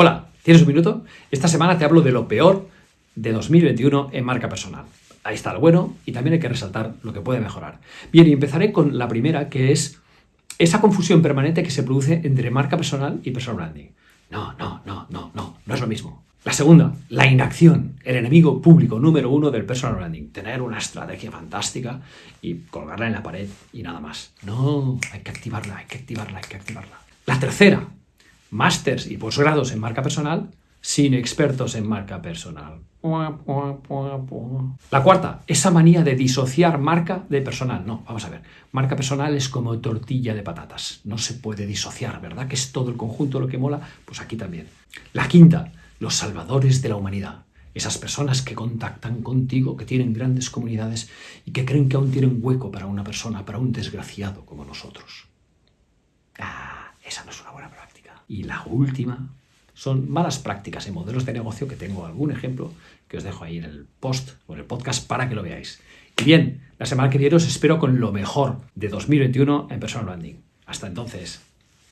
Hola, ¿tienes un minuto? Esta semana te hablo de lo peor de 2021 en marca personal. Ahí está lo bueno y también hay que resaltar lo que puede mejorar. Bien, y empezaré con la primera, que es esa confusión permanente que se produce entre marca personal y personal branding. No, no, no, no, no, no es lo mismo. La segunda, la inacción, el enemigo público número uno del personal branding. Tener una estrategia fantástica y colgarla en la pared y nada más. No, hay que activarla, hay que activarla, hay que activarla. La tercera, másters y posgrados en marca personal sin expertos en marca personal. La cuarta, esa manía de disociar marca de personal. No, vamos a ver. Marca personal es como tortilla de patatas. No se puede disociar, ¿verdad? Que es todo el conjunto lo que mola. Pues aquí también. La quinta, los salvadores de la humanidad. Esas personas que contactan contigo, que tienen grandes comunidades y que creen que aún tienen hueco para una persona, para un desgraciado como nosotros. Ah, esa no es una buena práctica. Y la última son malas prácticas en modelos de negocio que tengo algún ejemplo que os dejo ahí en el post o en el podcast para que lo veáis. Y bien, la semana que viene os espero con lo mejor de 2021 en Personal Branding. Hasta entonces.